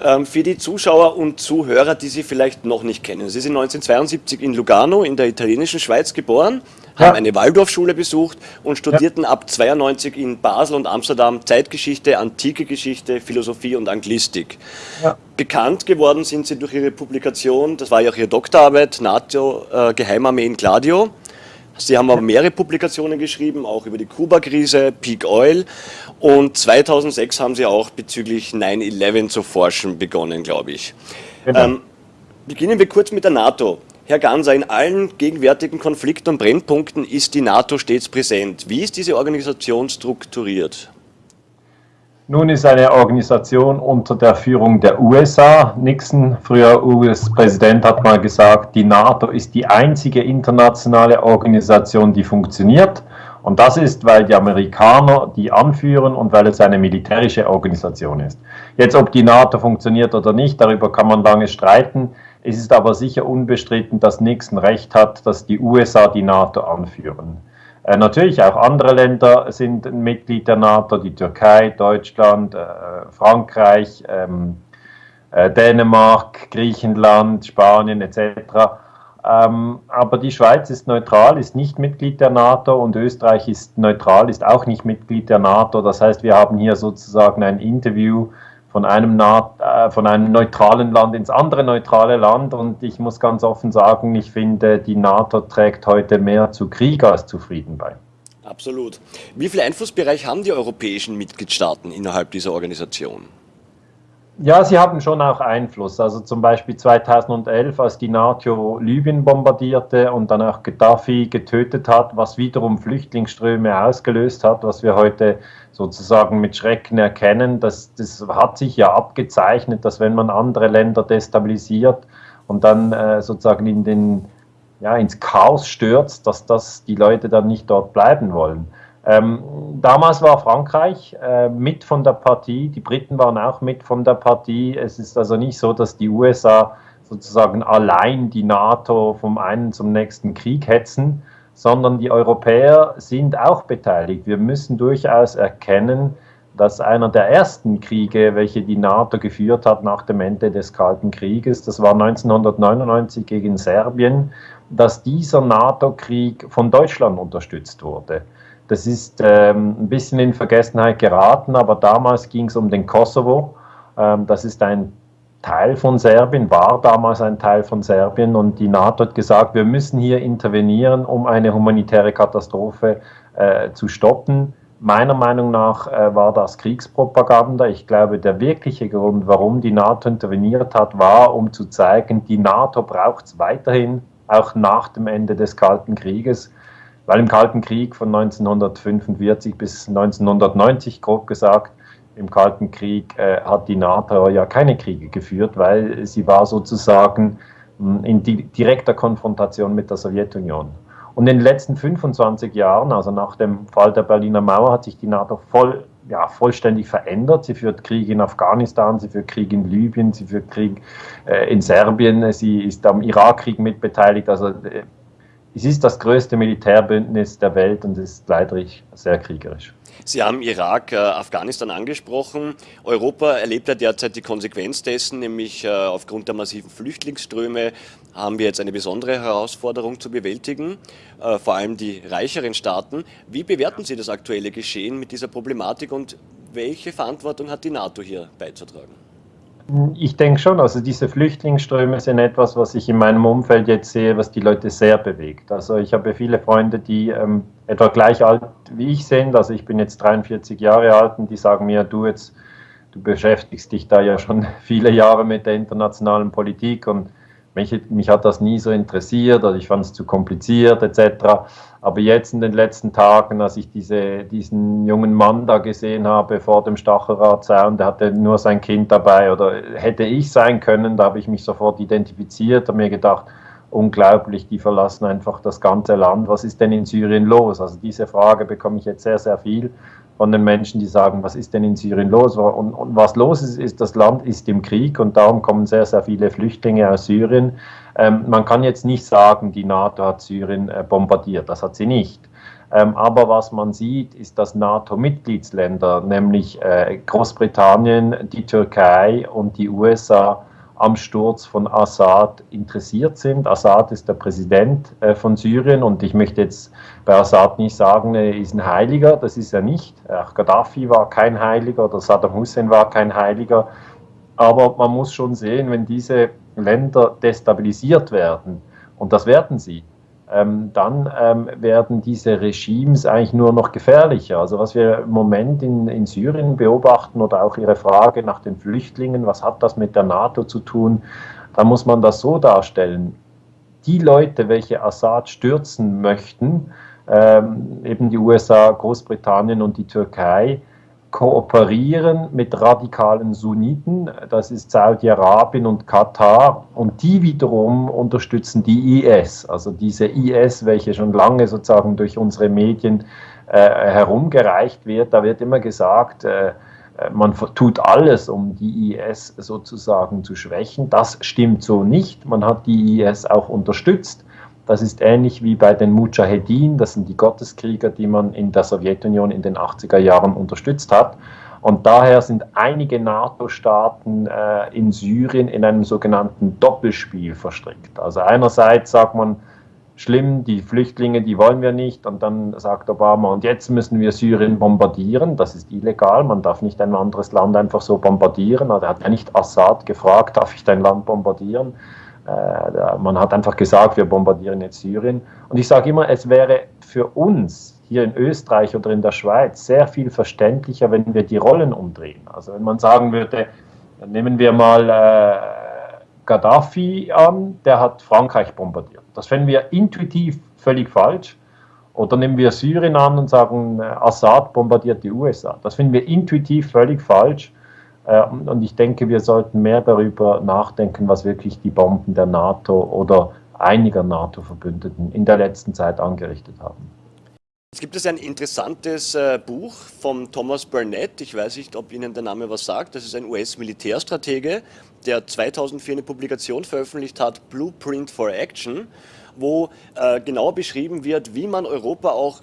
Ähm, für die Zuschauer und Zuhörer, die Sie vielleicht noch nicht kennen. Sie sind 1972 in Lugano in der italienischen Schweiz geboren, ja. haben eine Waldorfschule besucht und studierten ja. ab 92 in Basel und Amsterdam Zeitgeschichte, antike Geschichte, Philosophie und Anglistik. Ja. Bekannt geworden sind Sie durch Ihre Publikation, das war ja auch Ihre Doktorarbeit, NATO, äh, Geheimarmee in Gladio. Sie haben aber mehrere Publikationen geschrieben, auch über die Kuba-Krise, Peak Oil. Und 2006 haben Sie auch bezüglich 9-11 zu forschen begonnen, glaube ich. Genau. Ähm, beginnen wir kurz mit der NATO. Herr Ganser, in allen gegenwärtigen Konflikten und Brennpunkten ist die NATO stets präsent. Wie ist diese Organisation strukturiert? Nun ist eine Organisation unter der Führung der USA. Nixon, früher US-Präsident, hat mal gesagt, die NATO ist die einzige internationale Organisation, die funktioniert. Und das ist, weil die Amerikaner die anführen und weil es eine militärische Organisation ist. Jetzt, ob die NATO funktioniert oder nicht, darüber kann man lange streiten. Es ist aber sicher unbestritten, dass Nixon recht hat, dass die USA die NATO anführen. Äh, natürlich auch andere Länder sind Mitglied der NATO, die Türkei, Deutschland, äh, Frankreich, ähm, äh, Dänemark, Griechenland, Spanien etc. Ähm, aber die Schweiz ist neutral, ist nicht Mitglied der NATO und Österreich ist neutral, ist auch nicht Mitglied der NATO. Das heißt, wir haben hier sozusagen ein Interview von einem, äh, von einem neutralen Land ins andere neutrale Land. Und ich muss ganz offen sagen, ich finde, die NATO trägt heute mehr zu Krieg als zu Frieden bei. Absolut. Wie viel Einflussbereich haben die europäischen Mitgliedstaaten innerhalb dieser Organisation? Ja, sie haben schon auch Einfluss. Also zum Beispiel 2011, als die NATO Libyen bombardierte und dann auch Gaddafi getötet hat, was wiederum Flüchtlingsströme ausgelöst hat, was wir heute sozusagen mit Schrecken erkennen. Das, das hat sich ja abgezeichnet, dass wenn man andere Länder destabilisiert und dann äh, sozusagen in den, ja, ins Chaos stürzt, dass das die Leute dann nicht dort bleiben wollen. Ähm, damals war Frankreich äh, mit von der Partie, die Briten waren auch mit von der Partie. Es ist also nicht so, dass die USA sozusagen allein die NATO vom einen zum nächsten Krieg hetzen, sondern die Europäer sind auch beteiligt. Wir müssen durchaus erkennen, dass einer der ersten Kriege, welche die NATO geführt hat nach dem Ende des Kalten Krieges, das war 1999 gegen Serbien, dass dieser NATO-Krieg von Deutschland unterstützt wurde. Das ist ähm, ein bisschen in Vergessenheit geraten, aber damals ging es um den Kosovo. Ähm, das ist ein Teil von Serbien, war damals ein Teil von Serbien und die NATO hat gesagt, wir müssen hier intervenieren, um eine humanitäre Katastrophe äh, zu stoppen. Meiner Meinung nach äh, war das Kriegspropaganda. Ich glaube, der wirkliche Grund, warum die NATO interveniert hat, war, um zu zeigen, die NATO braucht es weiterhin, auch nach dem Ende des Kalten Krieges weil im Kalten Krieg von 1945 bis 1990, grob gesagt, im Kalten Krieg äh, hat die NATO ja keine Kriege geführt, weil sie war sozusagen hm, in di direkter Konfrontation mit der Sowjetunion. Und in den letzten 25 Jahren, also nach dem Fall der Berliner Mauer, hat sich die NATO voll, ja, vollständig verändert. Sie führt Krieg in Afghanistan, sie führt Krieg in Libyen, sie führt Krieg äh, in Serbien, sie ist am Irakkrieg mitbeteiligt. Also äh, es ist das größte Militärbündnis der Welt und ist leider sehr kriegerisch. Sie haben Irak, äh, Afghanistan angesprochen. Europa erlebt ja derzeit die Konsequenz dessen, nämlich äh, aufgrund der massiven Flüchtlingsströme haben wir jetzt eine besondere Herausforderung zu bewältigen, äh, vor allem die reicheren Staaten. Wie bewerten Sie das aktuelle Geschehen mit dieser Problematik und welche Verantwortung hat die NATO hier beizutragen? Ich denke schon, also diese Flüchtlingsströme sind etwas, was ich in meinem Umfeld jetzt sehe, was die Leute sehr bewegt. Also ich habe viele Freunde, die ähm, etwa gleich alt wie ich sind, also ich bin jetzt 43 Jahre alt und die sagen mir, du jetzt, du beschäftigst dich da ja schon viele Jahre mit der internationalen Politik und mich, mich hat das nie so interessiert oder ich fand es zu kompliziert etc. Aber jetzt in den letzten Tagen, als ich diese, diesen jungen Mann da gesehen habe vor dem Stachelradzaun, der hatte nur sein Kind dabei oder hätte ich sein können, da habe ich mich sofort identifiziert und mir gedacht, unglaublich, die verlassen einfach das ganze Land. Was ist denn in Syrien los? Also diese Frage bekomme ich jetzt sehr, sehr viel von den Menschen, die sagen, was ist denn in Syrien los? Und, und, was los ist, ist, das Land ist im Krieg und darum kommen sehr, sehr viele Flüchtlinge aus Syrien. Ähm, man kann jetzt nicht sagen, die NATO hat Syrien äh, bombardiert, das hat sie nicht. Ähm, aber was man sieht, ist, dass NATO-Mitgliedsländer, nämlich äh, Großbritannien, die Türkei und die USA, am Sturz von Assad interessiert sind. Assad ist der Präsident äh, von Syrien und ich möchte jetzt bei Assad nicht sagen, er ist ein Heiliger, das ist er nicht. Auch Gaddafi war kein Heiliger oder Saddam Hussein war kein Heiliger. Aber man muss schon sehen, wenn diese Länder destabilisiert werden, und das werden sie, ähm, dann ähm, werden diese Regimes eigentlich nur noch gefährlicher. Also was wir im Moment in, in Syrien beobachten oder auch Ihre Frage nach den Flüchtlingen, was hat das mit der NATO zu tun, da muss man das so darstellen. Die Leute, welche Assad stürzen möchten, ähm, eben die USA, Großbritannien und die Türkei, kooperieren mit radikalen Sunniten, das ist Saudi-Arabien und Katar, und die wiederum unterstützen die IS, also diese IS, welche schon lange sozusagen durch unsere Medien äh, herumgereicht wird. Da wird immer gesagt, äh, man tut alles, um die IS sozusagen zu schwächen. Das stimmt so nicht. Man hat die IS auch unterstützt. Das ist ähnlich wie bei den Mujahedin, das sind die Gotteskrieger, die man in der Sowjetunion in den 80er Jahren unterstützt hat. Und daher sind einige NATO-Staaten äh, in Syrien in einem sogenannten Doppelspiel verstrickt. Also einerseits sagt man, schlimm, die Flüchtlinge, die wollen wir nicht. Und dann sagt Obama, und jetzt müssen wir Syrien bombardieren. Das ist illegal, man darf nicht ein anderes Land einfach so bombardieren. Also er hat ja nicht Assad gefragt, darf ich dein Land bombardieren? Äh, man hat einfach gesagt, wir bombardieren jetzt Syrien. Und ich sage immer, es wäre für uns hier in Österreich oder in der Schweiz sehr viel verständlicher, wenn wir die Rollen umdrehen. Also wenn man sagen würde, nehmen wir mal äh, Gaddafi an, der hat Frankreich bombardiert. Das fänden wir intuitiv völlig falsch. Oder nehmen wir Syrien an und sagen, äh, Assad bombardiert die USA. Das finden wir intuitiv völlig falsch. Äh, und ich denke, wir sollten mehr darüber nachdenken, was wirklich die Bomben der NATO oder einiger NATO-Verbündeten in der letzten Zeit angerichtet haben. Es gibt es ein interessantes äh, Buch von Thomas Burnett, ich weiß nicht, ob Ihnen der Name was sagt, das ist ein US-Militärstratege, der 2004 eine Publikation veröffentlicht hat, Blueprint for Action, wo äh, genau beschrieben wird, wie man Europa auch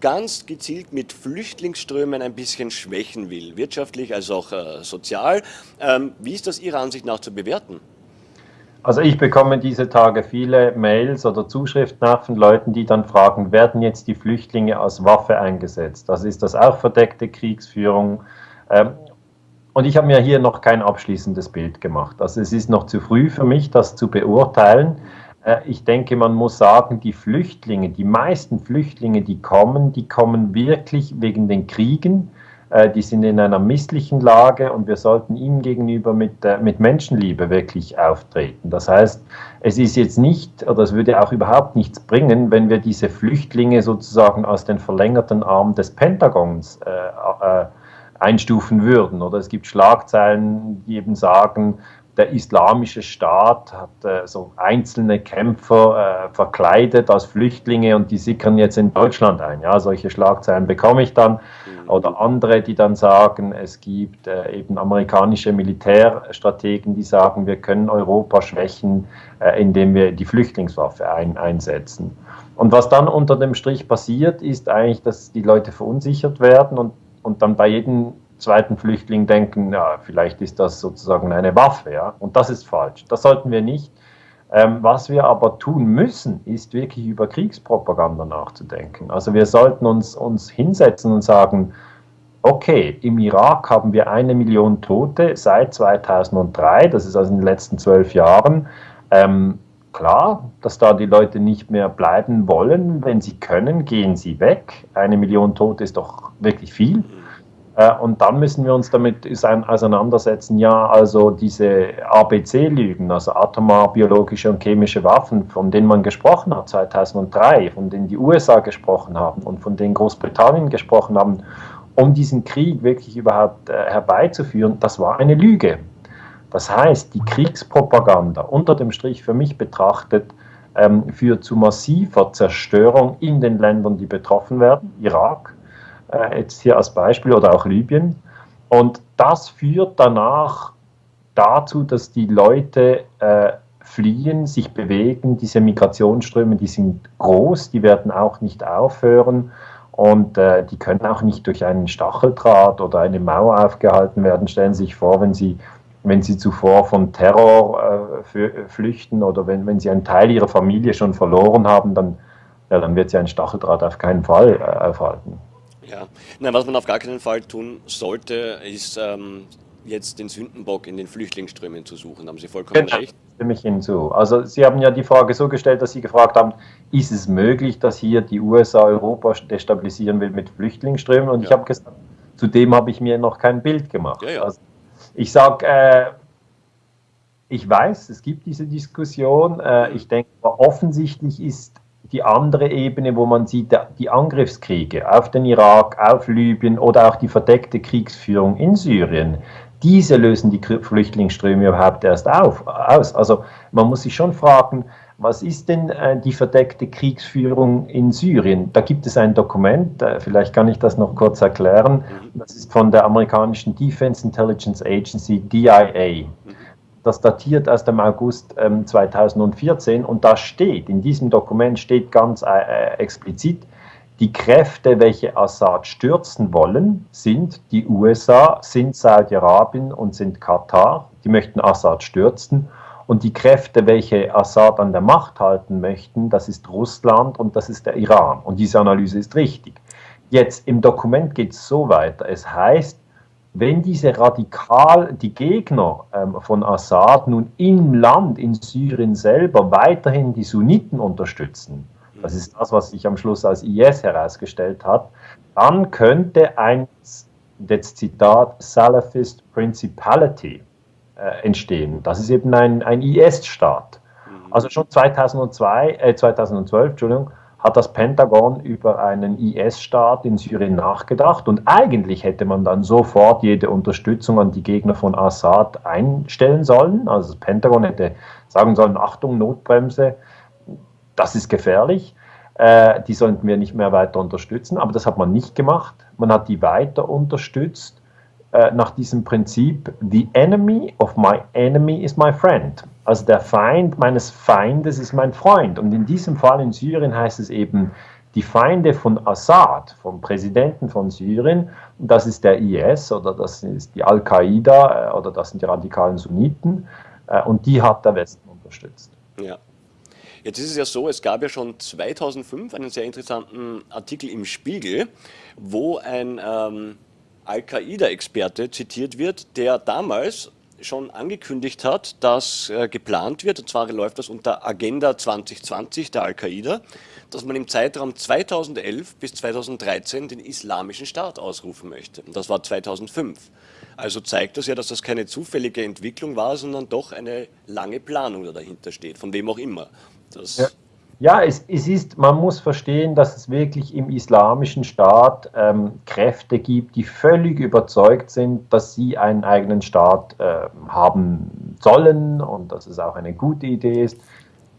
ganz gezielt mit Flüchtlingsströmen ein bisschen schwächen will, wirtschaftlich als auch äh, sozial. Ähm, wie ist das Ihrer Ansicht nach zu bewerten? Also ich bekomme diese Tage viele Mails oder Zuschriften nach von Leuten, die dann fragen, werden jetzt die Flüchtlinge als Waffe eingesetzt? Das ist das auch verdeckte Kriegsführung. Ähm, und ich habe mir hier noch kein abschließendes Bild gemacht. Also es ist noch zu früh für mich, das zu beurteilen. Äh, ich denke, man muss sagen, die Flüchtlinge, die meisten Flüchtlinge, die kommen, die kommen wirklich wegen den Kriegen. Äh, die sind in einer misslichen Lage und wir sollten ihnen gegenüber mit, äh, mit Menschenliebe wirklich auftreten. Das heißt, es ist jetzt nicht, oder es würde auch überhaupt nichts bringen, wenn wir diese Flüchtlinge sozusagen aus den verlängerten Armen des Pentagons äh, einstufen würden. Oder es gibt Schlagzeilen, die eben sagen, der islamische Staat hat äh, so einzelne Kämpfer äh, verkleidet als Flüchtlinge und die sickern jetzt in Deutschland ein. Ja, solche Schlagzeilen bekomme ich dann. Mhm. Oder andere, die dann sagen, es gibt äh, eben amerikanische Militärstrategen, die sagen, wir können Europa schwächen, äh, indem wir die Flüchtlingswaffe ein, einsetzen. Und was dann unter dem Strich passiert, ist eigentlich, dass die Leute verunsichert werden und, und dann bei jedem zweiten Flüchtling denken, ja, vielleicht ist das sozusagen eine Waffe. Ja? Und das ist falsch. Das sollten wir nicht. Ähm, was wir aber tun müssen, ist wirklich über Kriegspropaganda nachzudenken. Also wir sollten uns, uns hinsetzen und sagen, okay, im Irak haben wir eine Million Tote seit 2003, das ist also in den letzten zwölf Jahren. Ähm, klar, dass da die Leute nicht mehr bleiben wollen. Wenn sie können, gehen sie weg. Eine Million Tote ist doch wirklich viel. Und dann müssen wir uns damit auseinandersetzen, ja, also diese ABC-Lügen, also atomar, biologische und chemische Waffen, von denen man gesprochen hat 2003, von denen die USA gesprochen haben und von denen Großbritannien gesprochen haben, um diesen Krieg wirklich überhaupt äh, herbeizuführen, das war eine Lüge. Das heißt, die Kriegspropaganda unter dem Strich für mich betrachtet, ähm, führt zu massiver Zerstörung in den Ländern, die betroffen werden, Irak, äh, jetzt hier als Beispiel, oder auch Libyen. Und das führt danach dazu, dass die Leute äh, fliehen, sich bewegen. Diese Migrationsströme, die sind groß, die werden auch nicht aufhören und äh, die können auch nicht durch einen Stacheldraht oder eine Mauer aufgehalten werden. Stellen Sie sich vor, wenn Sie, wenn Sie zuvor von Terror äh, flüchten oder wenn, wenn Sie einen Teil Ihrer Familie schon verloren haben, dann, ja, dann wird Sie ein Stacheldraht auf keinen Fall äh, aufhalten. Ja, Nein, was man auf gar keinen Fall tun sollte, ist ähm, jetzt den Sündenbock in den Flüchtlingsströmen zu suchen. Da haben Sie vollkommen genau. recht. Stimme ich hinzu. Also Sie haben ja die Frage so gestellt, dass Sie gefragt haben, ist es möglich, dass hier die USA Europa destabilisieren will mit Flüchtlingsströmen? Und ja. ich habe gesagt, zudem habe ich mir noch kein Bild gemacht. Ja, ja. Also ich sage, äh, ich weiß, es gibt diese Diskussion. Äh, ich denke, offensichtlich ist die andere Ebene, wo man sieht, die Angriffskriege auf den Irak, auf Libyen oder auch die verdeckte Kriegsführung in Syrien, diese lösen die Flüchtlingsströme überhaupt erst auf, aus. Also man muss sich schon fragen, was ist denn äh, die verdeckte Kriegsführung in Syrien? Da gibt es ein Dokument, äh, vielleicht kann ich das noch kurz erklären. Das ist von der amerikanischen Defense Intelligence Agency, DIA. Das datiert aus dem August ähm, 2014 und da steht, in diesem Dokument steht ganz äh, äh explizit, die Kräfte, welche Assad stürzen wollen, sind die USA, sind Saudi-Arabien und sind Katar. Die möchten Assad stürzen. Und die Kräfte, welche Assad an der Macht halten möchten, das ist Russland und das ist der Iran. Und diese Analyse ist richtig. Jetzt im Dokument geht es so weiter. Es heißt, wenn diese radikal, die Gegner ähm, von Assad nun im Land, in Syrien selber weiterhin die Sunniten unterstützen, das ist das, was sich am Schluss als IS herausgestellt hat, dann könnte ein, das Zitat, Salafist Principality äh, entstehen. Das ist eben ein, ein IS-Staat. Mhm. Also schon 2002, äh, 2012 Entschuldigung, hat das Pentagon über einen IS-Staat in Syrien nachgedacht und eigentlich hätte man dann sofort jede Unterstützung an die Gegner von Assad einstellen sollen. Also das Pentagon hätte sagen sollen, Achtung, Notbremse, das ist gefährlich, äh, die sollten wir nicht mehr weiter unterstützen, aber das hat man nicht gemacht. Man hat die weiter unterstützt äh, nach diesem Prinzip, the enemy of my enemy is my friend. Also der Feind meines Feindes ist mein Freund. Und in diesem Fall in Syrien heißt es eben, die Feinde von Assad, vom Präsidenten von Syrien, das ist der IS oder das ist die Al-Qaida äh, oder das sind die radikalen Sunniten äh, und die hat der Westen unterstützt. Ja. Jetzt ist es ja so, es gab ja schon 2005 einen sehr interessanten Artikel im Spiegel, wo ein ähm, Al-Qaida-Experte zitiert wird, der damals schon angekündigt hat, dass äh, geplant wird, und zwar läuft das unter Agenda 2020 der Al-Qaida, dass man im Zeitraum 2011 bis 2013 den Islamischen Staat ausrufen möchte. Und das war 2005. Also zeigt das ja, dass das keine zufällige Entwicklung war, sondern doch eine lange Planung, die dahinter steht, von wem auch immer. Das ja. Ja, es, es, ist, man muss verstehen, dass es wirklich im islamischen Staat ähm, Kräfte gibt, die völlig überzeugt sind, dass sie einen eigenen Staat äh, haben sollen und dass es auch eine gute Idee ist.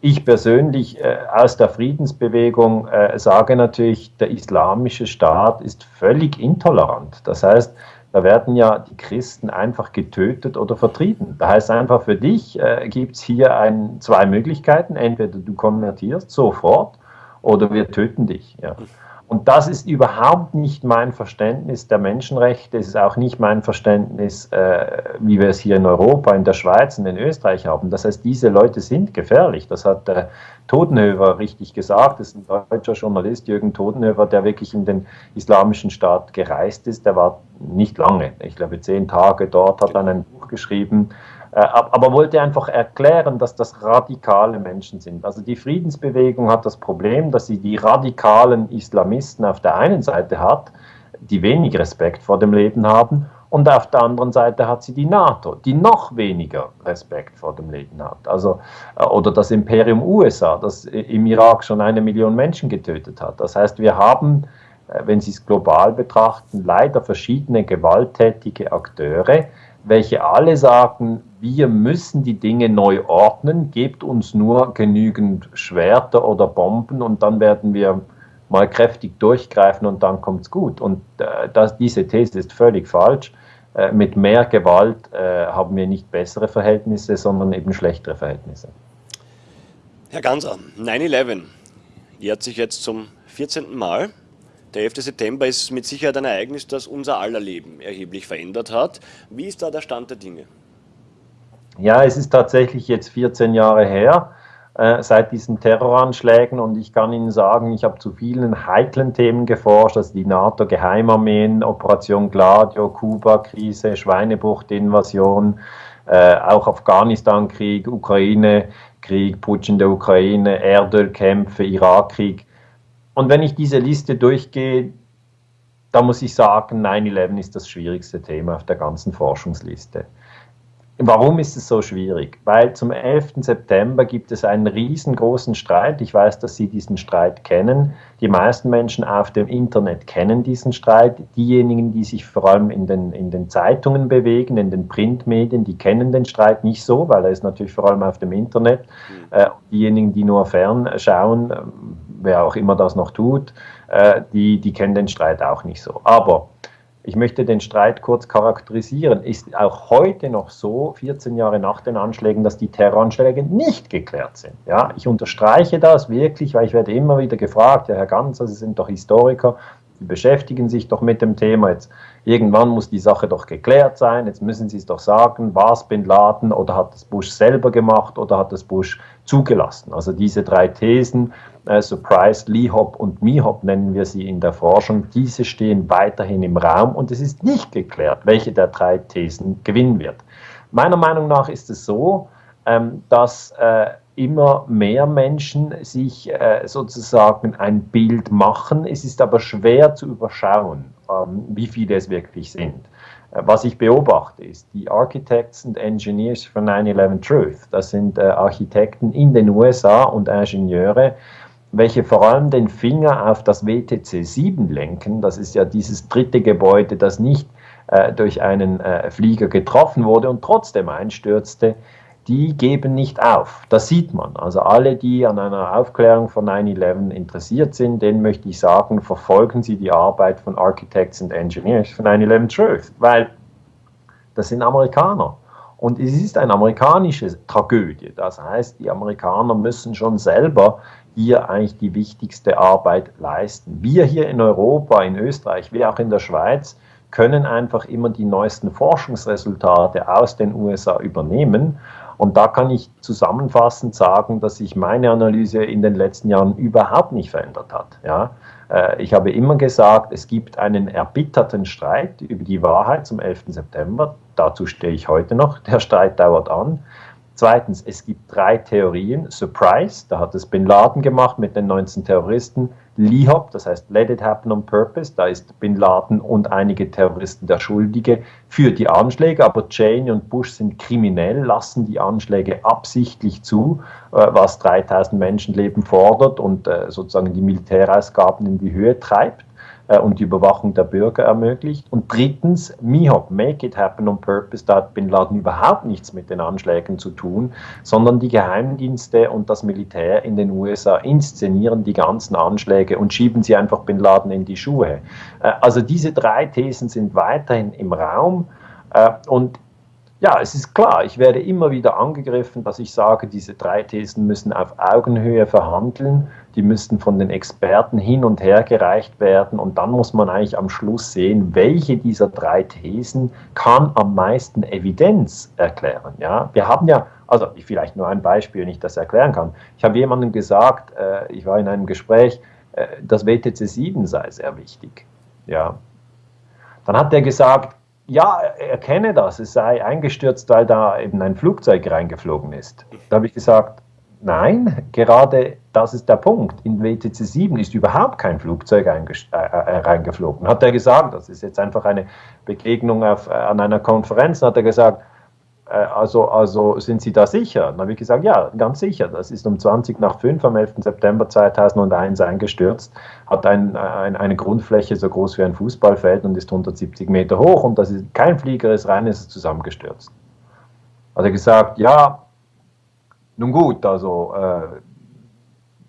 Ich persönlich äh, aus der Friedensbewegung äh, sage natürlich, der islamische Staat ist völlig intolerant. Das heißt, da werden ja die Christen einfach getötet oder vertrieben. Da heißt einfach, für dich äh, gibt es hier ein, zwei Möglichkeiten. Entweder du konvertierst sofort oder wir töten dich. Ja. Und das ist überhaupt nicht mein Verständnis der Menschenrechte. Es ist auch nicht mein Verständnis, äh, wie wir es hier in Europa, in der Schweiz und in Österreich haben. Das heißt, diese Leute sind gefährlich. Das hat äh, Totenhöfer richtig gesagt. Das ist ein deutscher Journalist, Jürgen Totenhöfer, der wirklich in den islamischen Staat gereist ist. Der war nicht lange, ich glaube zehn Tage dort, hat dann ein Buch geschrieben äh, aber wollte einfach erklären, dass das radikale Menschen sind. Also die Friedensbewegung hat das Problem, dass sie die radikalen Islamisten auf der einen Seite hat, die wenig Respekt vor dem Leben haben, und auf der anderen Seite hat sie die NATO, die noch weniger Respekt vor dem Leben hat. Also, äh, oder das Imperium USA, das im Irak schon eine Million Menschen getötet hat. Das heißt, wir haben, äh, wenn Sie es global betrachten, leider verschiedene gewalttätige Akteure, welche alle sagen, wir müssen die Dinge neu ordnen, gebt uns nur genügend Schwerter oder Bomben und dann werden wir mal kräftig durchgreifen und dann kommt es gut. Und äh, das, diese These ist völlig falsch. Äh, mit mehr Gewalt äh, haben wir nicht bessere Verhältnisse, sondern eben schlechtere Verhältnisse. Herr Ganser, 9-11 jährt sich jetzt zum 14. Mal. Der 11. September ist mit Sicherheit ein Ereignis, das unser aller Leben erheblich verändert hat. Wie ist da der Stand der Dinge? Ja, es ist tatsächlich jetzt 14 Jahre her äh, seit diesen Terroranschlägen und ich kann Ihnen sagen, ich habe zu vielen heiklen Themen geforscht, also die NATO-Geheimarmeen, Operation Gladio, Kuba-Krise, Schweinebucht-Invasion, äh, auch Afghanistan-Krieg, Ukraine-Krieg, Putsch in der Ukraine, Erdölkämpfe, Irakkrieg. Und wenn ich diese Liste durchgehe, da muss ich sagen, 9-11 ist das schwierigste Thema auf der ganzen Forschungsliste. Warum ist es so schwierig? Weil zum 11. September gibt es einen riesengroßen Streit. Ich weiß, dass Sie diesen Streit kennen. Die meisten Menschen auf dem Internet kennen diesen Streit. Diejenigen, die sich vor allem in den, in den Zeitungen bewegen, in den Printmedien, die kennen den Streit nicht so, weil er ist natürlich vor allem auf dem Internet. Mhm. Äh, diejenigen, die nur fernschauen, äh, wer auch immer das noch tut, äh, die, die kennen den Streit auch nicht so. Aber ich möchte den Streit kurz charakterisieren. Ist auch heute noch so, 14 Jahre nach den Anschlägen, dass die Terroranschläge nicht geklärt sind. Ja, ich unterstreiche das wirklich, weil ich werde immer wieder gefragt, ja, Herr Ganzer, Sie sind doch Historiker, Sie beschäftigen sich doch mit dem Thema. Jetzt irgendwann muss die Sache doch geklärt sein. Jetzt müssen Sie es doch sagen, war es Bin Laden oder hat es Bush selber gemacht oder hat es Bush zugelassen? Also diese drei Thesen äh, Surprise, Lee-Hop und Me-Hop nennen wir sie in der Forschung, diese stehen weiterhin im Raum und es ist nicht geklärt, welche der drei Thesen gewinnen wird. Meiner Meinung nach ist es so, ähm, dass äh, immer mehr Menschen sich äh, sozusagen ein Bild machen. Es ist aber schwer zu überschauen, ähm, wie viele es wirklich sind. Was ich beobachte, ist die Architects and Engineers for 9-11 Truth. Das sind Architekten in den USA und Ingenieure, welche vor allem den Finger auf das WTC 7 lenken. Das ist ja dieses dritte Gebäude, das nicht äh, durch einen äh, Flieger getroffen wurde und trotzdem einstürzte. Die geben nicht auf. Das sieht man. Also alle, die an einer Aufklärung von 9-11 interessiert sind, denen möchte ich sagen, verfolgen Sie die Arbeit von Architects and Engineers von 9-11 Truth, weil das sind Amerikaner. Und es ist eine amerikanische Tragödie. Das heißt, die Amerikaner müssen schon selber hier eigentlich die wichtigste Arbeit leisten. Wir hier in Europa, in Österreich, wie auch in der Schweiz, können einfach immer die neuesten Forschungsresultate aus den USA übernehmen. Und da kann ich zusammenfassend sagen, dass sich meine Analyse in den letzten Jahren überhaupt nicht verändert hat. Ja? Äh, ich habe immer gesagt, es gibt einen erbitterten Streit über die Wahrheit zum 11. September. Dazu stehe ich heute noch. Der Streit dauert an. Zweitens, es gibt drei Theorien. Surprise, da hat es Bin Laden gemacht mit den 19 Terroristen. LIHOP, das heißt Let It Happen on Purpose, da ist Bin Laden und einige Terroristen der Schuldige für die Anschläge, aber Cheney und Bush sind kriminell, lassen die Anschläge absichtlich zu, äh, was 3000 Menschenleben fordert und äh, sozusagen die Militärausgaben in die Höhe treibt und die Überwachung der Bürger ermöglicht. Und drittens, MIHOP, Make It Happen on Purpose, da hat Bin Laden überhaupt nichts mit den Anschlägen zu tun, sondern die Geheimdienste und das Militär in den USA inszenieren die ganzen Anschläge und schieben sie einfach Bin Laden in die Schuhe. Äh, also diese drei Thesen sind weiterhin im Raum. Äh, und ja, es ist klar, ich werde immer wieder angegriffen, dass ich sage, diese drei Thesen müssen auf Augenhöhe verhandeln, die müssten von den Experten hin und her gereicht werden und dann muss man eigentlich am Schluss sehen, welche dieser drei Thesen kann am meisten Evidenz erklären. Ja? Wir haben ja, also vielleicht nur ein Beispiel, wenn ich das erklären kann. Ich habe jemandem gesagt, äh, ich war in einem Gespräch, äh, das WTC 7 sei sehr wichtig. Ja. Dann hat er gesagt, ja, er kenne das, es sei eingestürzt, weil da eben ein Flugzeug reingeflogen ist. Da habe ich gesagt, nein, gerade das ist der Punkt. In WTC 7 ist überhaupt kein Flugzeug äh, äh, reingeflogen. Hat er gesagt, das ist jetzt einfach eine Begegnung auf, äh, an einer Konferenz, hat er gesagt, äh, also, also sind Sie da sicher? Dann habe ich gesagt, ja, ganz sicher. Das ist um 20 nach 5 am 11. September 2001 eingestürzt, hat ein, ein, eine Grundfläche so groß wie ein Fußballfeld und ist 170 Meter hoch und das ist kein Flieger, ist rein, ist zusammengestürzt. Hat er gesagt, ja, nun gut, also äh,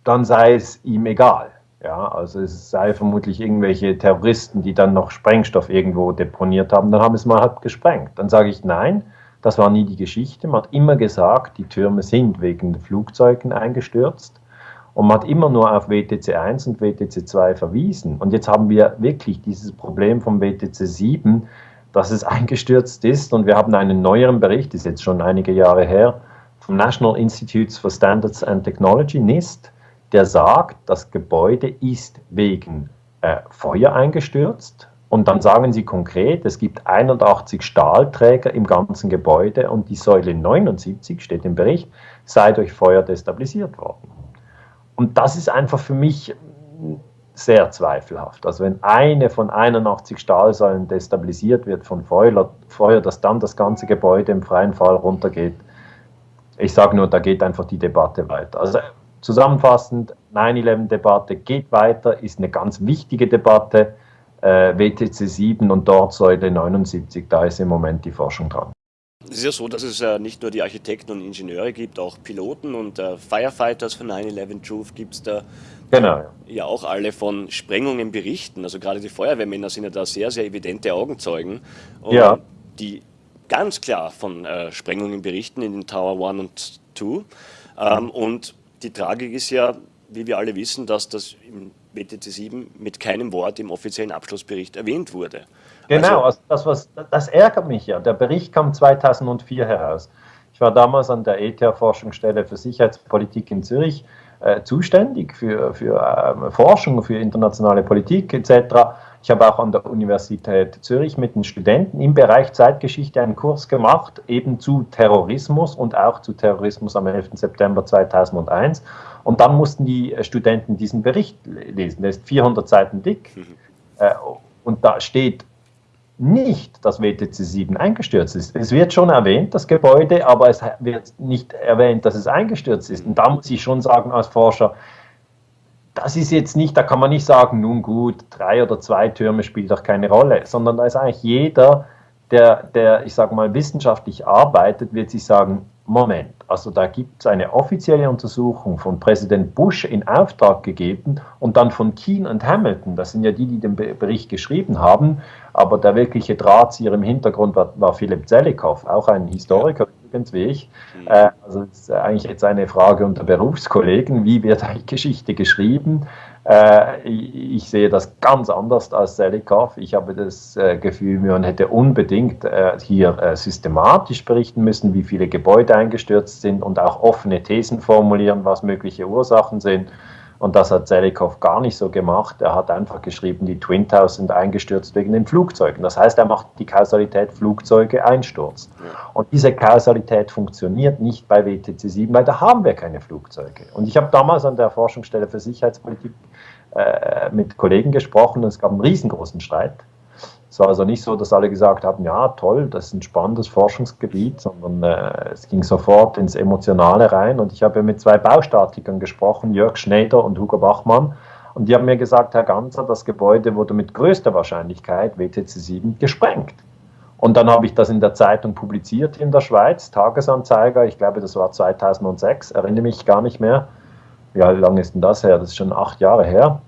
dann sei es ihm egal. Ja, also es sei vermutlich irgendwelche Terroristen, die dann noch Sprengstoff irgendwo deponiert haben, dann haben es mal halt gesprengt. Dann sage ich, nein, Das war nie die Geschichte. Man hat immer gesagt, die Türme sind wegen Flugzeugen eingestürzt. Und man hat immer nur auf WTC 1 und WTC 2 verwiesen. Und jetzt haben wir wirklich dieses Problem vom WTC 7, dass es eingestürzt ist. Und wir haben einen neueren Bericht, ist jetzt schon einige Jahre her, vom National Institutes for Standards and Technology, NIST, der sagt, das Gebäude ist wegen äh, Feuer eingestürzt. Und dann sagen sie konkret, es gibt 81 Stahlträger im ganzen Gebäude und die Säule 79, steht im Bericht, sei durch Feuer destabilisiert worden. Und das ist einfach für mich sehr zweifelhaft. Also wenn eine von 81 Stahlsäulen destabilisiert wird von Feuer, Feuer, dass dann das ganze Gebäude im freien Fall runtergeht, ich sage nur, da geht einfach die Debatte weiter. Also zusammenfassend, 9-11-Debatte geht weiter, ist eine ganz wichtige Debatte. Äh, WTC 7 und dort Säule 79, da ist im Moment die Forschung dran. Es ist ja so, dass es äh, nicht nur die Architekten und Ingenieure gibt, auch Piloten und äh, Firefighters von 9-11 Truth gibt es da. Genau. Ja, auch alle von Sprengungen berichten. Also gerade die Feuerwehrmänner sind ja da sehr, sehr evidente Augenzeugen. ja. Die ganz klar von äh, Sprengungen berichten in den Tower 1 und 2. Ähm, und die Tragik ist ja, wie wir alle wissen, dass das im WTC 7 mit keinem Wort im offiziellen Abschlussbericht erwähnt wurde. Genau, also, das, was, das ärgert mich ja. Der Bericht kam 2004 heraus. Ich war damals an der ETH-Forschungsstelle für Sicherheitspolitik in Zürich äh, zuständig für, für äh, Forschung, für internationale Politik etc. Ich habe auch an der Universität Zürich mit den Studenten im Bereich Zeitgeschichte einen Kurs gemacht, eben zu Terrorismus und auch zu Terrorismus am 11. September 2001. Und dann mussten die Studenten diesen Bericht lesen. Der ist 400 Seiten dick. Mhm. Äh, und da steht nicht dass WTC 7 eingestürzt ist. Es wird schon erwähnt, das Gebäude, aber es wird nicht erwähnt, dass es eingestürzt ist. Und da muss ich schon sagen als Forscher, das ist jetzt nicht, da kann man nicht sagen, nun gut, drei oder zwei Türme spielt doch keine Rolle, sondern da ist eigentlich jeder, der, der ich sage mal, wissenschaftlich arbeitet, wird sich sagen, Moment, also da gibt es eine offizielle Untersuchung von Präsident Bush in Auftrag gegeben und dann von Keane und Hamilton, das sind ja die, die den Bericht geschrieben haben, aber der wirkliche Drahtzieher im Hintergrund war, war Philipp Zelikow, auch ein Historiker übrigens wie ich. Mhm. Äh, also das ist eigentlich jetzt eine Frage unter Berufskollegen, wie wird eigentlich Geschichte geschrieben? Äh, ich sehe das ganz anders als Selikov. Ich habe das äh, Gefühl, man hätte unbedingt äh, hier systematisch berichten müssen, wie viele Gebäude eingestürzt sind und auch offene Thesen formulieren, was mögliche Ursachen sind. Und das hat Selikov gar nicht so gemacht. Er hat einfach geschrieben, die Twin Towers sind eingestürzt wegen den Flugzeugen. Das heißt, er macht die Kausalität Flugzeuge Einsturz. Und diese Kausalität funktioniert nicht bei WTC 7, weil da haben wir keine Flugzeuge. Und ich habe damals an der Forschungsstelle für Sicherheitspolitik äh, mit Kollegen gesprochen und es gab einen riesengroßen Streit. Es war also nicht so, dass alle gesagt haben, ja toll, das ist ein spannendes Forschungsgebiet, sondern äh, es ging sofort ins Emotionale rein. Und ich habe mit zwei Baustatikern gesprochen, Jörg Schneider und Hugo Bachmann. Und die haben mir gesagt, Herr Ganzer, das Gebäude wurde mit größter Wahrscheinlichkeit, WTC 7, gesprengt. Und dann habe ich das in der Zeitung publiziert in der Schweiz, Tagesanzeiger, ich glaube, das war 2006, erinnere mich gar nicht mehr. Wie lange ist denn das her? Das ist schon acht Jahre her.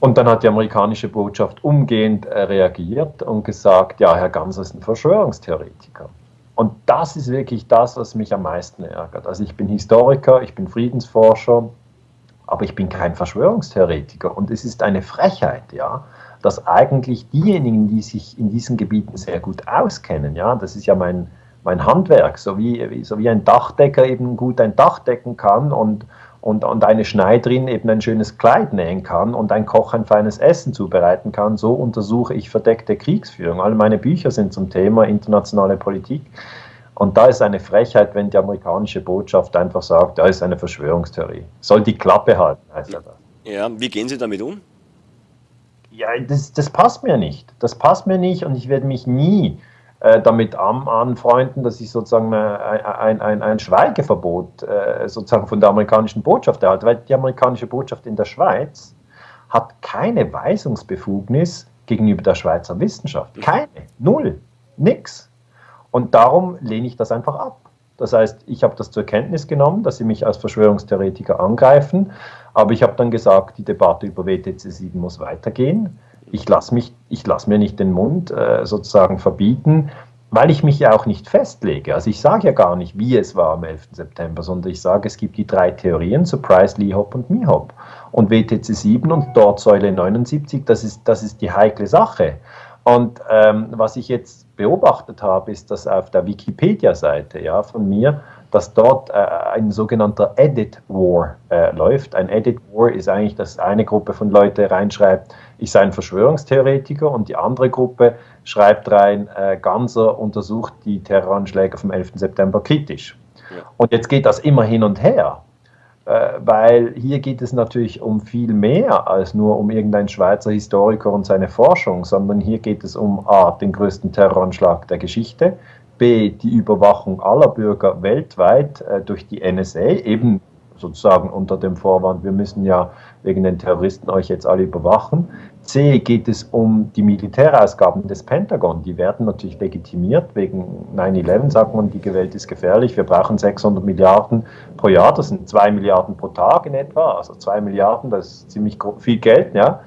Und dann hat die amerikanische Botschaft umgehend äh, reagiert und gesagt, ja, Herr Ganser ist ein Verschwörungstheoretiker. Und das ist wirklich das, was mich am meisten ärgert. Also ich bin Historiker, ich bin Friedensforscher, aber ich bin kein Verschwörungstheoretiker. Und es ist eine Frechheit, ja, dass eigentlich diejenigen, die sich in diesen Gebieten sehr gut auskennen, ja, das ist ja mein, mein Handwerk, so wie, so wie ein Dachdecker eben gut ein Dach decken kann und, und, und eine Schneiderin eben ein schönes Kleid nähen kann und ein Koch ein feines Essen zubereiten kann, so untersuche ich verdeckte Kriegsführung. All meine Bücher sind zum Thema internationale Politik. Und da ist eine Frechheit, wenn die amerikanische Botschaft einfach sagt, da ist eine Verschwörungstheorie. Soll die Klappe halten, heißt ja das. Ja, wie gehen Sie damit um? Ja, das, das passt mir nicht. Das passt mir nicht und ich werde mich nie äh, damit anfreunden, dass ich sozusagen ein, ein, ein Schweigeverbot äh, sozusagen von der amerikanischen Botschaft. Erhalte, weil die amerikanische Botschaft in der Schweiz hat keine Weisungsbefugnis gegenüber der Schweizer Wissenschaft. Keine, null, nix. Und darum lehne ich das einfach ab. Das heißt, ich habe das zur Kenntnis genommen, dass sie mich als Verschwörungstheoretiker angreifen, aber ich habe dann gesagt, die Debatte über WTC 7 muss weitergehen ich lasse lass mir nicht den Mund äh, sozusagen verbieten. weil ich mich ja auch nicht festlege. Also ich sage ja gar nicht, wie es war am 11. September, sondern ich sage, es gibt die drei Theorien, Surprise, Lee Hop und Mihop. Und WTC 7 und dort Säule 79, das ist, das ist die heikle Sache. Und ähm, was ich jetzt beobachtet habe, ist, dass auf der Wikipedia-Seite ja, von mir, dass dort äh, ein sogenannter Edit War äh, läuft. Ein Edit War ist eigentlich, dass eine Gruppe von Leuten reinschreibt, ich sei ein Verschwörungstheoretiker und die andere Gruppe schreibt rein, äh, Ganser untersucht die Terroranschläge vom 11. September kritisch. Ja. Und jetzt geht das immer hin und her, äh, weil hier geht es natürlich um viel mehr als nur um irgendeinen Schweizer Historiker und seine Forschung, sondern hier geht es um A, den größten Terroranschlag der Geschichte, B, die Überwachung aller Bürger weltweit äh, durch die NSA, eben sozusagen unter dem Vorwand, wir müssen ja wegen den Terroristen euch jetzt alle überwachen. C geht es um die Militärausgaben des Pentagon. Die werden natürlich legitimiert. Wegen 9-11 sagt man, die Welt ist gefährlich. Wir brauchen 600 Milliarden pro Jahr. Das sind 2 Milliarden pro Tag in etwa. Also 2 Milliarden, das ist ziemlich viel Geld. Ja.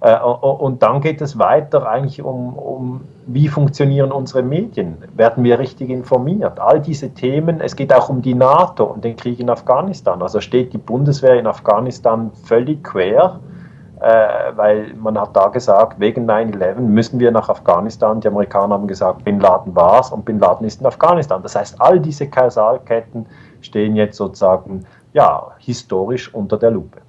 Äh, und dann geht es weiter eigentlich um, um, wie funktionieren unsere Medien? Werden wir richtig informiert? All diese Themen, es geht auch um die NATO und den Krieg in Afghanistan. Also steht die Bundeswehr in Afghanistan völlig quer, äh, weil man hat da gesagt, wegen 9-11 müssen wir nach Afghanistan. Die Amerikaner haben gesagt, Bin Laden war es und Bin Laden ist in Afghanistan. Das heißt, all diese Kausalketten stehen jetzt sozusagen ja, historisch unter der Lupe.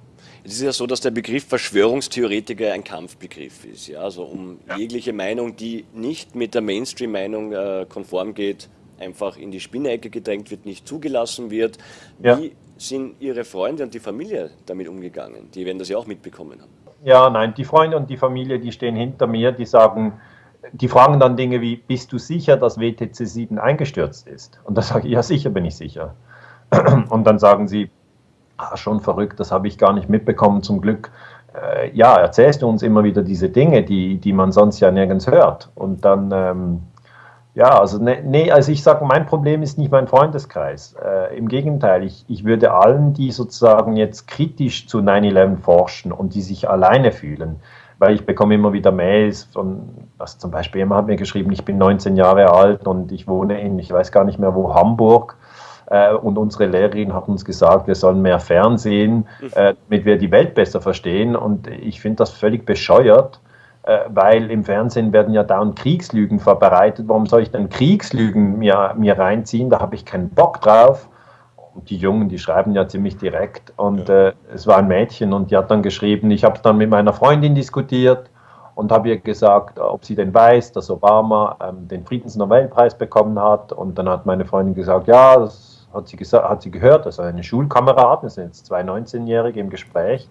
Es ist ja so, dass der Begriff Verschwörungstheoretiker ein Kampfbegriff ist. Ja? Also um ja. jegliche Meinung, die nicht mit der Mainstream-Meinung äh, konform geht, einfach in die Spinnecke gedrängt wird, nicht zugelassen wird. Ja. Wie sind Ihre Freunde und die Familie damit umgegangen? Die werden das ja auch mitbekommen haben. Ja, nein, die Freunde und die Familie, die stehen hinter mir, die sagen, die fragen dann Dinge wie, bist du sicher, dass WTC 7 eingestürzt ist? Und da sage ich, ja, sicher bin ich sicher. Und dann sagen sie, ah, schon verrückt, das habe ich gar nicht mitbekommen, zum Glück. Äh, ja, erzählst du uns immer wieder diese Dinge, die, die man sonst ja nirgends hört. Und dann, ähm, ja, also ne, nee, also ich sage, mein Problem ist nicht mein Freundeskreis. Äh, Im Gegenteil, ich, ich würde allen, die sozusagen jetzt kritisch zu 9-11 forschen und die sich alleine fühlen, weil ich bekomme immer wieder Mails von, was zum Beispiel jemand hat mir geschrieben, ich bin 19 Jahre alt und ich wohne in, ich weiß gar nicht mehr wo, Hamburg äh, und unsere Lehrerin hat uns gesagt, wir sollen mehr Fernsehen, mhm. äh, damit wir die Welt besser verstehen. Und ich finde das völlig bescheuert, weil im Fernsehen werden ja dauernd Kriegslügen verbreitet. Warum soll ich denn Kriegslügen mir, mir reinziehen? Da habe ich keinen Bock drauf. Und die Jungen, die schreiben ja ziemlich direkt. Und ja. äh, es war ein Mädchen und die hat dann geschrieben, ich habe es dann mit meiner Freundin diskutiert und habe ihr gesagt, ob sie denn weiß, dass Obama ähm, den Friedensnobelpreis bekommen hat. Und dann hat meine Freundin gesagt, ja, das hat sie, gesagt, hat sie gehört, also eine Schulkameradin, das sind jetzt zwei 19-Jährige im Gespräch.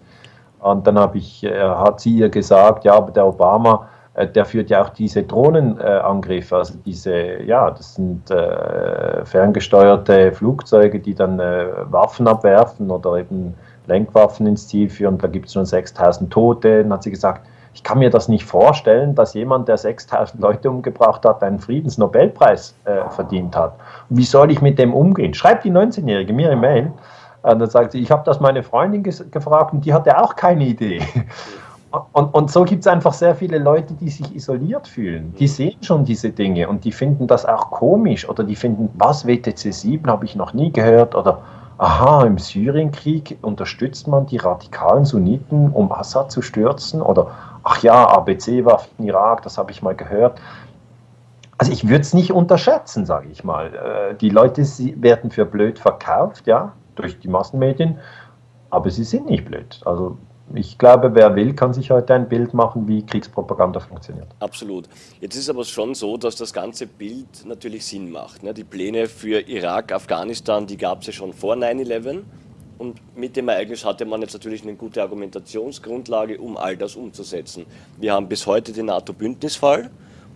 Und dann ich, äh, hat sie ihr gesagt, ja, aber der Obama, äh, der führt ja auch diese Drohnenangriffe, also diese, ja, das sind äh, ferngesteuerte Flugzeuge, die dann Waffen abwerfen oder eben Lenkwaffen ins Ziel führen. Da gibt es schon 6000 Tote. Dann hat sie gesagt, ich kann mir das nicht vorstellen, dass jemand, der 6000 Leute umgebracht hat, einen Friedensnobelpreis verdient hat. Wie soll ich mit dem umgehen? Schreibt die 19-Jährige mir eine Mail. Und dann sagt sie, ich habe das meine Freundin gefragt und die hatte auch keine Idee. Und, und so gibt es einfach sehr viele Leute, die sich isoliert fühlen. Die sehen schon diese Dinge und die finden das auch komisch oder die finden, was WTC 7 habe ich noch nie gehört oder aha, im Syrienkrieg unterstützt man die radikalen Sunniten, um Assad zu stürzen oder ach ja, ABC war in Irak, das habe ich mal gehört. Also ich würde es nicht unterschätzen, sage ich mal. Äh, die Leute werden für blöd verkauft, ja, durch die Massenmedien, aber sie sind nicht blöd. Also ich glaube, wer will, kann sich heute ein Bild machen, wie Kriegspropaganda funktioniert. Absolut. Jetzt ist aber schon so, dass das ganze Bild natürlich Sinn macht. Ne? Die Pläne für Irak, Afghanistan, die gab es ja schon vor 9-11. Und mit dem Ereignis hatte man jetzt natürlich eine gute Argumentationsgrundlage, um all das umzusetzen. Wir haben bis heute den NATO-Bündnisfall,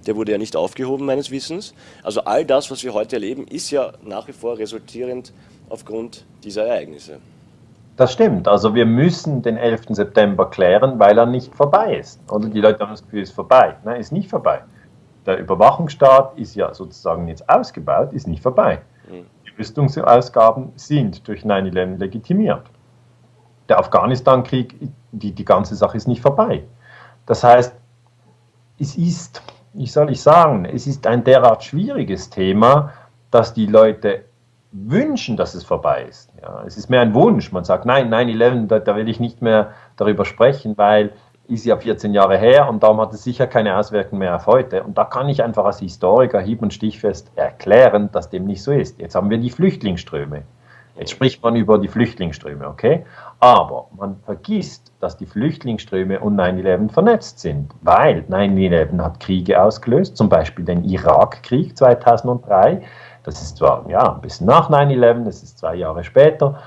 der wurde ja nicht aufgehoben meines Wissens. Also all das, was wir heute erleben, ist ja nach wie vor resultierend aufgrund dieser Ereignisse. Das stimmt. Also wir müssen den 11. September klären, weil er nicht vorbei ist. Oder die Leute haben das Gefühl, es ist vorbei. Nein, ist nicht vorbei. Der Überwachungsstaat ist ja sozusagen jetzt ausgebaut, ist nicht vorbei. Mhm. Rüstungsausgaben sind durch 9-11 legitimiert. Der Afghanistan-Krieg, die, die ganze Sache ist nicht vorbei. Das heißt, es ist, wie soll ich sagen, es ist ein derart schwieriges Thema, dass die Leute wünschen, dass es vorbei ist. Ja, es ist mehr ein Wunsch. Man sagt, nein, 9-11, da, da will ich nicht mehr darüber sprechen, weil ist ja 14 Jahre her und darum hat es sicher keine Auswirkungen mehr auf heute. Und da kann ich einfach als Historiker hieb- und stichfest erklären, dass dem nicht so ist. Jetzt haben wir die Flüchtlingsströme. Jetzt spricht man über die Flüchtlingsströme, okay? Aber man vergisst, dass die Flüchtlingsströme und 9-11 vernetzt sind, weil 9-11 hat Kriege ausgelöst, zum Beispiel den Irakkrieg 2003. Das ist zwar ja, ein bisschen nach 9-11, das ist zwei Jahre später,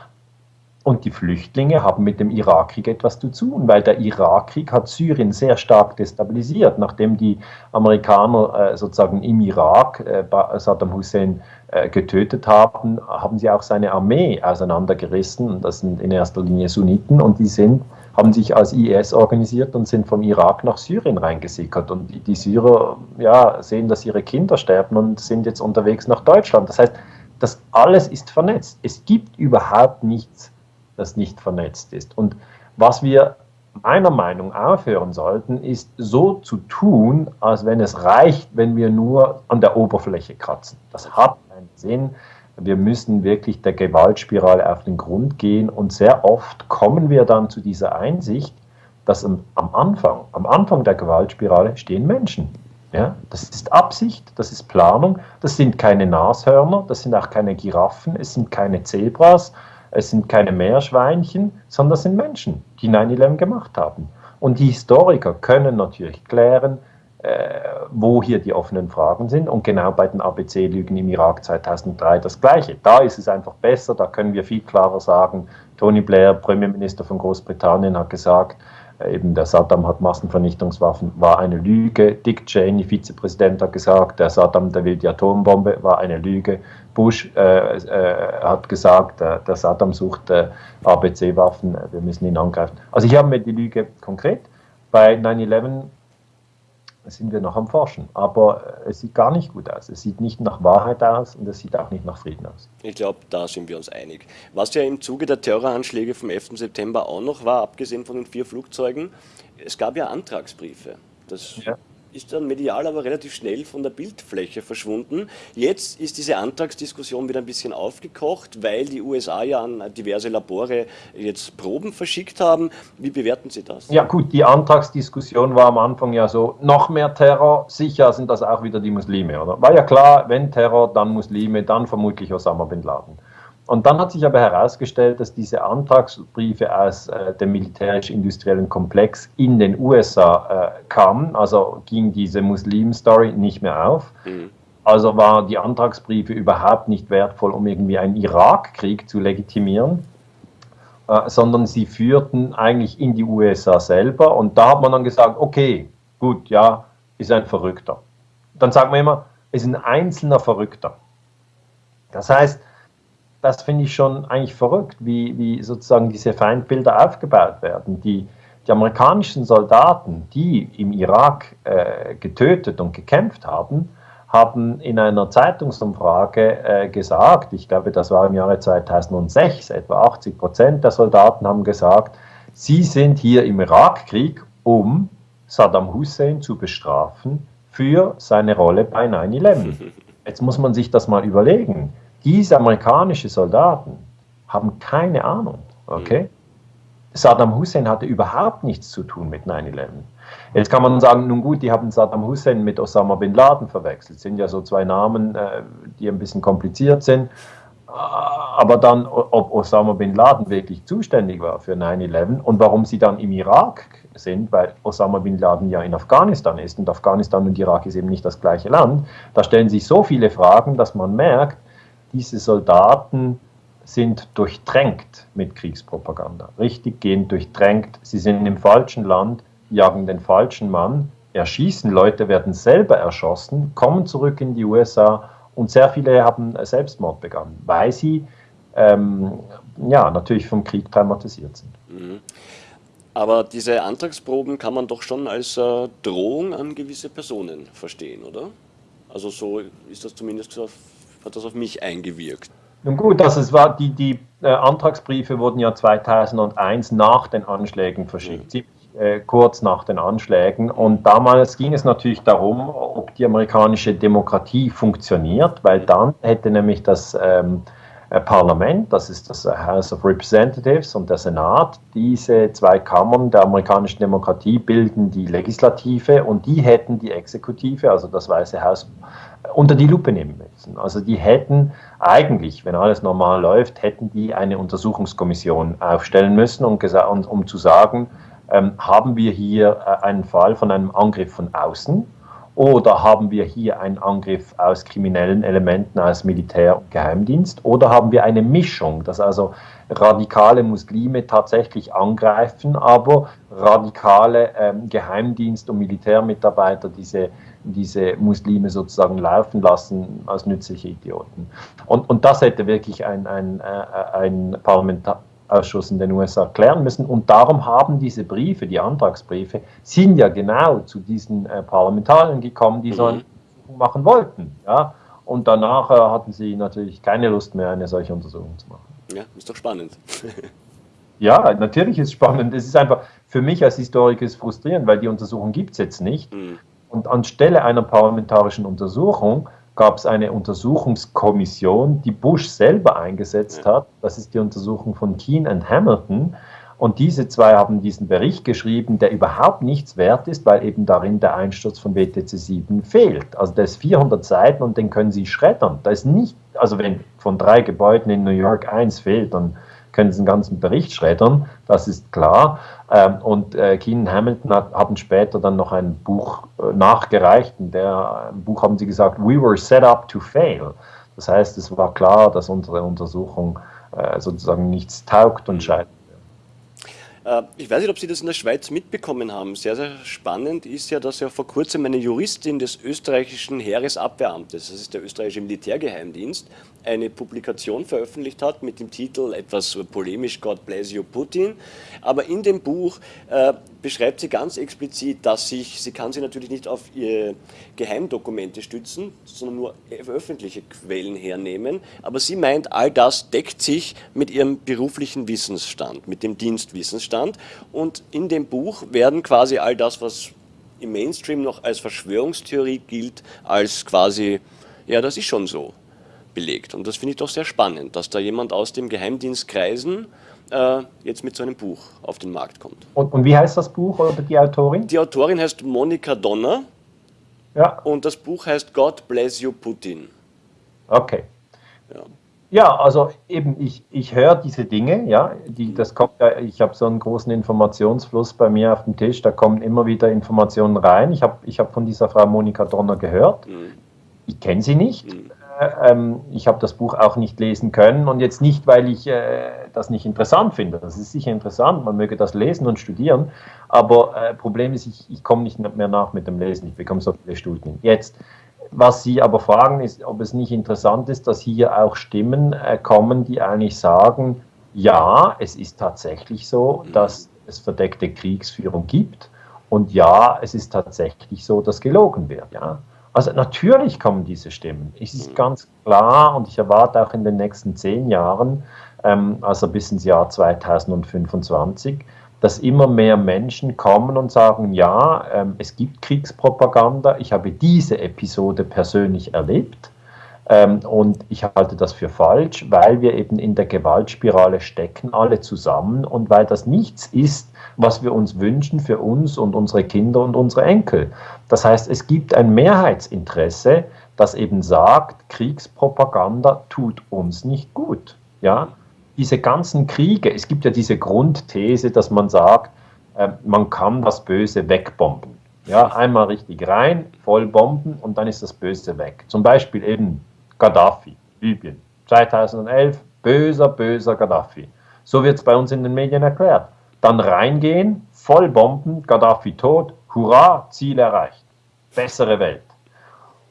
und die Flüchtlinge haben mit dem Irakkrieg etwas zu tun, weil der Irakkrieg hat Syrien sehr stark destabilisiert. Nachdem die Amerikaner äh, sozusagen im Irak äh, Saddam Hussein äh, getötet haben, haben sie auch seine Armee auseinandergerissen. Das sind in erster Linie Sunniten und die sind, haben sich als IS organisiert und sind vom Irak nach Syrien reingesickert. Und die, die Syrer ja, sehen, dass ihre Kinder sterben und sind jetzt unterwegs nach Deutschland. Das heißt, das alles ist vernetzt. Es gibt überhaupt nichts das nicht vernetzt ist. Und was wir meiner Meinung nach aufhören sollten, ist so zu tun, als wenn es reicht, wenn wir nur an der Oberfläche kratzen. Das hat keinen Sinn. Wir müssen wirklich der Gewaltspirale auf den Grund gehen und sehr oft kommen wir dann zu dieser Einsicht, dass am Anfang, am Anfang der Gewaltspirale stehen Menschen. Ja, das ist Absicht, das ist Planung, das sind keine Nashörner, das sind auch keine Giraffen, es sind keine Zebras, es sind keine Meerschweinchen, sondern es sind Menschen, die 9-11 gemacht haben. Und die Historiker können natürlich klären, äh, wo hier die offenen Fragen sind. Und genau bei den ABC-Lügen im Irak 2003 das Gleiche. Da ist es einfach besser, da können wir viel klarer sagen, Tony Blair, Premierminister von Großbritannien, hat gesagt, eben der Saddam hat Massenvernichtungswaffen, war eine Lüge. Dick Cheney, Vizepräsident, hat gesagt, der Saddam, der will die Atombombe, war eine Lüge. Bush äh, äh, hat gesagt, äh, der Saddam sucht äh, ABC-Waffen, wir müssen ihn angreifen. Also hier haben wir die Lüge konkret. Bei 9-11 sind wir noch am Forschen, aber es sieht gar nicht gut aus. Es sieht nicht nach Wahrheit aus und es sieht auch nicht nach Frieden aus. Ich glaube, da sind wir uns einig. Was ja im Zuge der Terroranschläge vom 11. September auch noch war, abgesehen von den vier Flugzeugen, es gab ja Antragsbriefe. Das ja ist dann medial aber relativ schnell von der Bildfläche verschwunden. Jetzt ist diese Antragsdiskussion wieder ein bisschen aufgekocht, weil die USA ja an diverse Labore jetzt Proben verschickt haben. Wie bewerten Sie das? Ja gut, die Antragsdiskussion war am Anfang ja so, noch mehr Terror, sicher sind das auch wieder die Muslime, oder? War ja klar, wenn Terror, dann Muslime, dann vermutlich Osama Bin Laden. Und dann hat sich aber herausgestellt, dass diese Antragsbriefe aus äh, dem militärisch-industriellen Komplex in den USA äh, kamen. Also ging diese Muslim-Story nicht mehr auf. Mhm. Also waren die Antragsbriefe überhaupt nicht wertvoll, um irgendwie einen Irakkrieg zu legitimieren, äh, sondern sie führten eigentlich in die USA selber. Und da hat man dann gesagt, okay, gut, ja, ist ein Verrückter. Dann sagt man immer, ist ein einzelner Verrückter. Das heißt, das finde ich schon eigentlich verrückt, wie, wie sozusagen diese Feindbilder aufgebaut werden. Die, die amerikanischen Soldaten, die im Irak äh, getötet und gekämpft haben, haben in einer Zeitungsumfrage äh, gesagt, ich glaube, das war im Jahre 2006, etwa 80 Prozent der Soldaten haben gesagt, sie sind hier im Irakkrieg, um Saddam Hussein zu bestrafen für seine Rolle bei 9-11. Jetzt muss man sich das mal überlegen. Diese amerikanischen Soldaten haben keine Ahnung. Okay? Mhm. Saddam Hussein hatte überhaupt nichts zu tun mit 9-11. Jetzt kann man sagen, nun gut, die haben Saddam Hussein mit Osama bin Laden verwechselt. Das sind ja so zwei Namen, äh, die ein bisschen kompliziert sind. Aber dann, ob Osama bin Laden wirklich zuständig war für 9-11 und warum sie dann im Irak sind, weil Osama bin Laden ja in Afghanistan ist und Afghanistan und Irak ist eben nicht das gleiche Land, da stellen sich so viele Fragen, dass man merkt, diese Soldaten sind durchtränkt mit Kriegspropaganda. Richtig gehend durchtränkt. Sie sind im falschen Land, jagen den falschen Mann, erschießen Leute, werden selber erschossen, kommen zurück in die USA und sehr viele haben Selbstmord begangen, weil sie ähm, ja, natürlich vom Krieg traumatisiert sind. Mhm. Aber diese Antragsproben kann man doch schon als äh, Drohung an gewisse Personen verstehen, oder? Also so ist das zumindest hat das auf mich eingewirkt. Nun gut, also es war die, die äh, Antragsbriefe wurden ja 2001 nach den Anschlägen verschickt. Mhm. äh, kurz nach den Anschlägen. Und damals ging es natürlich darum, ob die amerikanische Demokratie funktioniert, weil dann hätte nämlich das ähm, äh, Parlament, das ist das House of Representatives und der Senat, diese zwei Kammern der amerikanischen Demokratie bilden die Legislative und die hätten die Exekutive, also das Weiße Haus, unter die Lupe nehmen müssen. Also die hätten eigentlich, wenn alles normal läuft, hätten die eine Untersuchungskommission aufstellen müssen, um, um zu sagen, ähm, haben wir hier äh, einen Fall von einem Angriff von außen oder haben wir hier einen Angriff aus kriminellen Elementen, aus Militär und Geheimdienst? Oder haben wir eine Mischung, dass also radikale Muslime tatsächlich angreifen, aber radikale ähm, Geheimdienst- und Militärmitarbeiter diese, diese Muslime sozusagen laufen lassen als nützliche Idioten? Und, und das hätte wirklich ein, ein, äh, ein Parlamentar Ausschuss in den USA klären müssen. Und darum haben diese Briefe, die Antragsbriefe, sind ja genau zu diesen äh, Parlamentariern gekommen, die so eine Untersuchung machen wollten. Ja? Und danach äh, hatten sie natürlich keine Lust mehr, eine solche Untersuchung zu machen. Ja, ist doch spannend. ja, natürlich ist es spannend. Es ist einfach für mich als Historiker ist frustrierend, weil die Untersuchung gibt es jetzt nicht. Mhm. Und anstelle einer parlamentarischen Untersuchung gab es eine Untersuchungskommission, die Bush selber eingesetzt hat. Das ist die Untersuchung von Keane und Hamilton. Und diese zwei haben diesen Bericht geschrieben, der überhaupt nichts wert ist, weil eben darin der Einsturz von WTC 7 fehlt. Also der ist 400 Seiten und den können Sie schreddern. Da ist nicht, also wenn von drei Gebäuden in New York eins fehlt, dann können Sie den ganzen Bericht schreddern, das ist klar. Ähm, und äh, Keenan Hamilton hat, haben später dann noch ein Buch äh, nachgereicht. In der im Buch haben sie gesagt, we were set up to fail. Das heißt, es war klar, dass unsere Untersuchung äh, sozusagen nichts taugt und scheitert. Äh, ich weiß nicht, ob Sie das in der Schweiz mitbekommen haben. Sehr, sehr spannend ist ja, dass ja vor kurzem eine Juristin des österreichischen Heeresabwehramtes, das ist der österreichische Militärgeheimdienst, eine Publikation veröffentlicht hat mit dem Titel etwas polemisch God bless you Putin. Aber in dem Buch äh, beschreibt sie ganz explizit, dass sich, sie kann sie natürlich nicht auf ihre Geheimdokumente stützen, sondern nur öffentliche Quellen hernehmen. Aber sie meint, all das deckt sich mit ihrem beruflichen Wissensstand, mit dem Dienstwissensstand. Und in dem Buch werden quasi all das, was im Mainstream noch als Verschwörungstheorie gilt, als quasi, ja, das ist schon so belegt. Und das finde ich doch sehr spannend, dass da jemand aus dem Geheimdienstkreisen äh, jetzt mit so einem Buch auf den Markt kommt. Und, und, wie heißt das Buch oder die Autorin? Die Autorin heißt Monika Donner. Ja. Und das Buch heißt God Bless You Putin. Okay. Ja. Ja, also eben, ich, ich höre diese Dinge, ja, die, das kommt, ich habe so einen großen Informationsfluss bei mir auf dem Tisch, da kommen immer wieder Informationen rein. Ich habe ich hab von dieser Frau Monika Donner gehört. Mhm. Ich kenne sie nicht. Mhm. Ähm, ich habe das Buch auch nicht lesen können und jetzt nicht, weil ich äh, das nicht interessant finde. Das ist sicher interessant, man möge das lesen und studieren, aber äh, Problem ist, ich, ich komme nicht mehr nach mit dem Lesen. Ich bekomme so viele Studien. Jetzt, was Sie aber fragen, ist, ob es nicht interessant ist, dass hier auch Stimmen äh, kommen, die eigentlich sagen, ja, es ist tatsächlich so, dass es verdeckte Kriegsführung gibt und ja, es ist tatsächlich so, dass gelogen wird. Ja. Also natürlich kommen diese Stimmen. Es ist ganz klar und ich erwarte auch in den nächsten zehn Jahren, ähm, also bis ins Jahr 2025, dass immer mehr Menschen kommen und sagen, ja, ähm, es gibt Kriegspropaganda, ich habe diese Episode persönlich erlebt ähm, und ich halte das für falsch, weil wir eben in der Gewaltspirale stecken, alle zusammen und weil das nichts ist, was wir uns wünschen für uns und unsere Kinder und unsere Enkel. Das heißt, es gibt ein Mehrheitsinteresse, das eben sagt, Kriegspropaganda tut uns nicht gut. Ja? Diese ganzen Kriege, es gibt ja diese Grundthese, dass man sagt, äh, man kann das Böse wegbomben. Ja, einmal richtig rein, voll bomben und dann ist das Böse weg. Zum Beispiel eben Gaddafi, Libyen, 2011, böser, böser Gaddafi. So wird es bei uns in den Medien erklärt dann reingehen, voll Bomben, Gaddafi tot, hurra, Ziel erreicht, bessere Welt.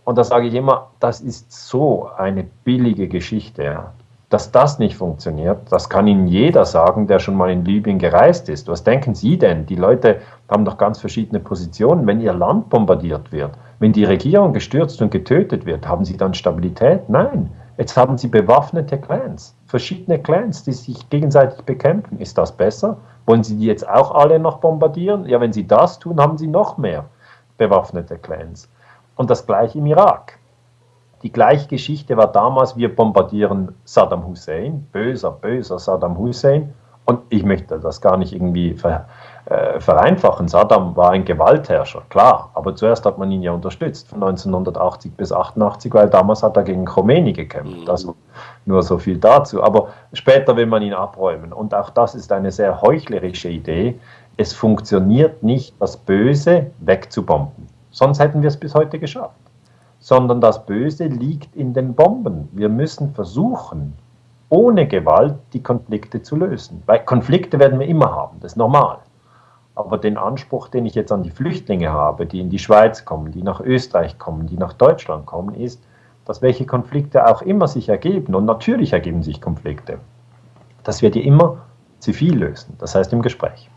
Und da sage ich immer, das ist so eine billige Geschichte. Ja. Dass das nicht funktioniert, das kann Ihnen jeder sagen, der schon mal in Libyen gereist ist. Was denken Sie denn? Die Leute haben doch ganz verschiedene Positionen. Wenn Ihr Land bombardiert wird, wenn die Regierung gestürzt und getötet wird, haben Sie dann Stabilität? Nein. Jetzt haben Sie bewaffnete Clans, verschiedene Clans, die sich gegenseitig bekämpfen. Ist das besser? Wollen Sie die jetzt auch alle noch bombardieren? Ja, wenn Sie das tun, haben Sie noch mehr bewaffnete Clans. Und das gleiche im Irak. Die gleiche Geschichte war damals, wir bombardieren Saddam Hussein, böser, böser Saddam Hussein. Und ich möchte das gar nicht irgendwie ver, äh, vereinfachen. Saddam war ein Gewaltherrscher, klar, aber zuerst hat man ihn ja unterstützt, von 1980 bis 88, weil damals hat er gegen Khomeini gekämpft. Mhm. Also nur so viel dazu. Aber später will man ihn abräumen. Und auch das ist eine sehr heuchlerische Idee. Es funktioniert nicht, das Böse wegzubomben. Sonst hätten wir es bis heute geschafft. Sondern das Böse liegt in den Bomben. Wir müssen versuchen, ohne Gewalt die Konflikte zu lösen. Weil Konflikte werden wir immer haben, das ist normal. Aber den Anspruch, den ich jetzt an die Flüchtlinge habe, die in die Schweiz kommen, die nach Österreich kommen, die nach Deutschland kommen, ist, dass welche Konflikte auch immer sich ergeben, und natürlich ergeben sich Konflikte, dass wir die immer zivil lösen, das heißt im Gespräch.